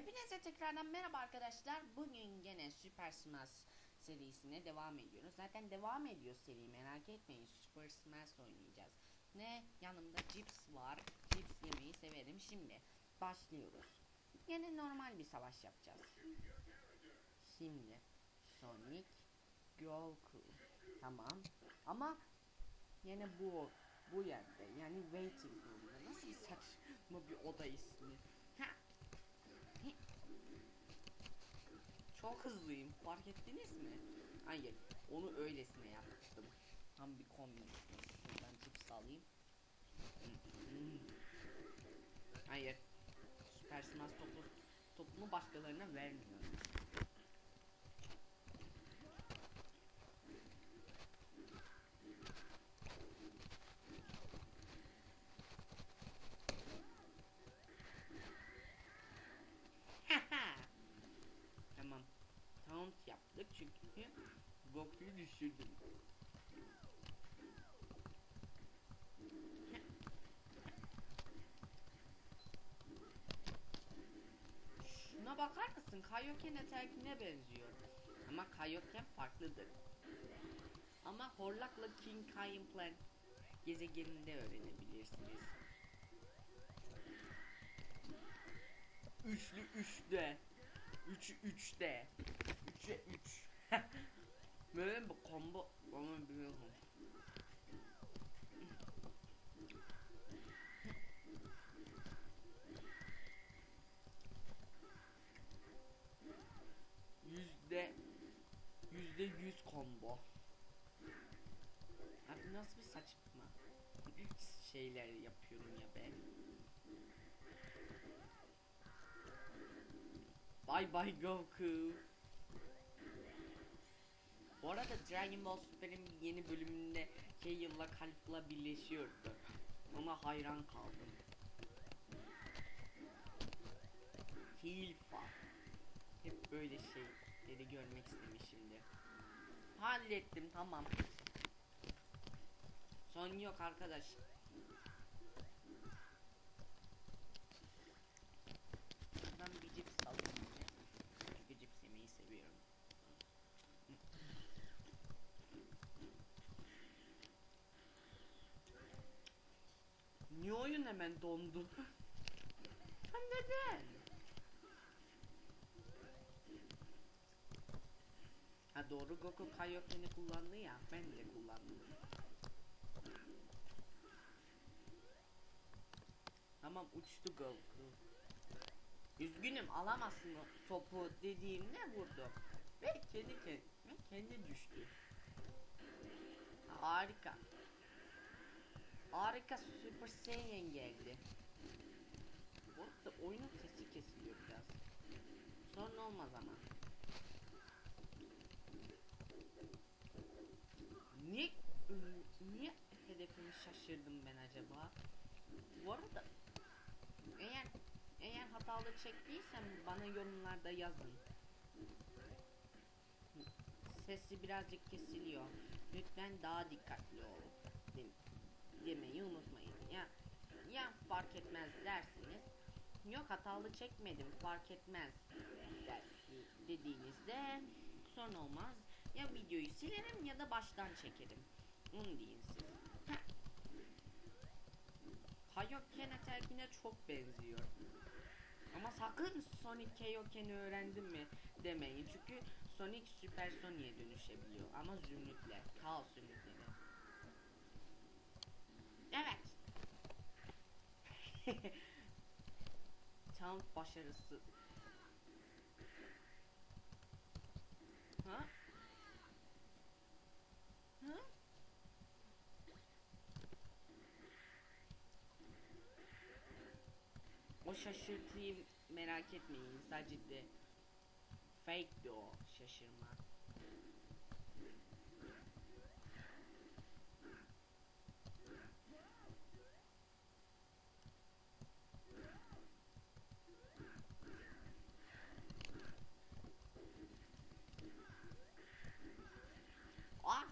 Hepinize tekrardan merhaba arkadaşlar. Bugün gene Super Smash serisine devam ediyoruz. Zaten devam ediyor seri merak etmeyin. Super Smash oynayacağız. Ne? Yanımda cips var. Cips yemeyi severim. Şimdi başlıyoruz. Gene normal bir savaş yapacağız. Şimdi Sonic Goku. Tamam. Ama yine bu bu yerde yani waiting room'da nasıl saçma bir oda ismi. Ha. Hi. Çok hızlıyım. Fark ettiniz mi? Hayır. Onu öylesine yapmıştım. Tam bir kombi. Şuradan cips alayım. Hayır. Süper Smash topu, topumu başkalarına vermiyorum. tamam. Taunt yaptık çünkü Goku'yu düşürdüm. Şuna bakar mısın? Kaioken Attack'ine benziyor. Ama Kaioken farklıdır. Ama Horlak'la King Kai'ın Plan gezegeninde öğrenebilirsiniz. Üçlü üçte. Üçü üçte. Nasıl bir saçma şeyler yapıyorum ya ben. Bye bye Goku. Bu arada Dragon Ball Super'in yeni bölümünde Kale'la Kalp'la birleşiyordu. Ona hayran kaldım. Hilfa. Hep böyle şeyleri görmek istemişimdir. Hallettim tamam. Son yok arkadaş. Buradan bir cips alayım. Çünkü cips yemeyi seviyorum. Niye oyun hemen dondu? neden? Ha doğru Goku Kaioken'i kullandı ya ben de kullandım. Tamam uçtu Goku. Üzgünüm alamazsın o topu dediğimde vurdu. Ve kendi kendi, kendi düştü. Harika. Harika Super Saiyan geldi. Bu arada oyunun sesi kesiliyor biraz. Sorun olmaz ama. Niye niye hedefimi şaşırdım ben acaba? Bu arada eğer eğer hatalı çektiysem bana yorumlarda yazın. Sesi birazcık kesiliyor. Lütfen daha dikkatli ol. De- demeyi unutmayın. Ya ya fark etmez dersiniz. Yok hatalı çekmedim fark etmez der, dediğinizde sorun olmaz. Ya videoyu silerim ya da baştan çekerim. Onu deyin siz. Heh. Kaioken Attack'ine çok benziyor. Ama sakın Sonic Kaioken'i öğrendim mi demeyin. Çünkü Sonic Super Sonic'e dönüşebiliyor. Ama zümrütle. Kaos zümrütleri. Evet. Tam başarısı. Ha? O şaşırtıyı merak etmeyin. Sadece de fake'di o şaşırma. Ah!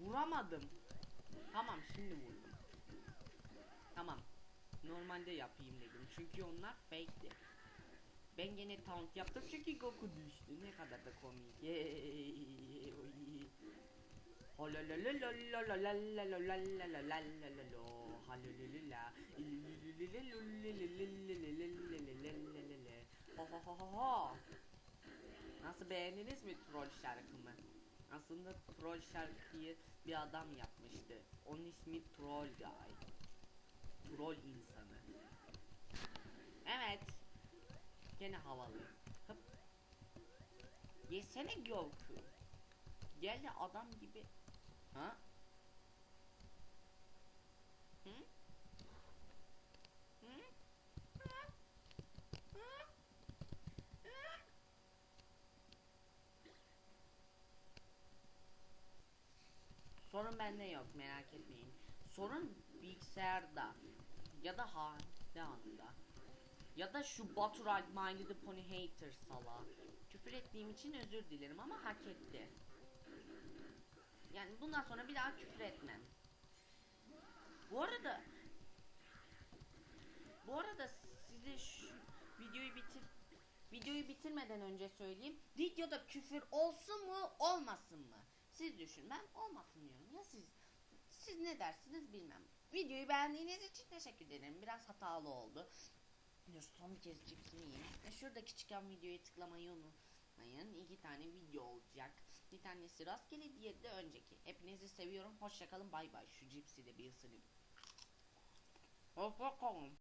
Vuramadım. Tamam şimdi vurdum. Tamam normalde yapayım dedim. Çünkü onlar fake'ti. Ben gene taunt yaptım çünkü Goku düştü. Ne kadar da komik. Nasıl beğendiniz mi troll şarkımı? Aslında troll şarkıyı bir adam yapmıştı. Onun ismi Troll Guy. Troll insanı. Evet. Gene havalı. Hıp. Yesene Goku. Gel de adam gibi. Ha? Hı? Hı? Hı? Hı? Sorun bende yok merak etmeyin. Sorun bilgisayarda ya da hali anda ya da şu Batural My Little Pony Hater sala. Küfür ettiğim için özür dilerim ama hak etti. Yani bundan sonra bir daha küfür etmem. Bu arada bu arada size şu videoyu bitir videoyu bitirmeden önce söyleyeyim. Videoda küfür olsun mu olmasın mı? Siz düşün. Ben olmasın diyorum. Ya siz siz ne dersiniz bilmem. Videoyu beğendiğiniz için teşekkür ederim. Biraz hatalı oldu. Dur son bir kez cipsimi yiyeyim. E, şuradaki çıkan videoya tıklamayı unutmayın. İki tane video olacak. Bir tanesi rastgele, diğeri de önceki. Hepinizi seviyorum. Hoşçakalın. Bay bay. Şu cipsi de bir ısırayım. Hoşçakalın.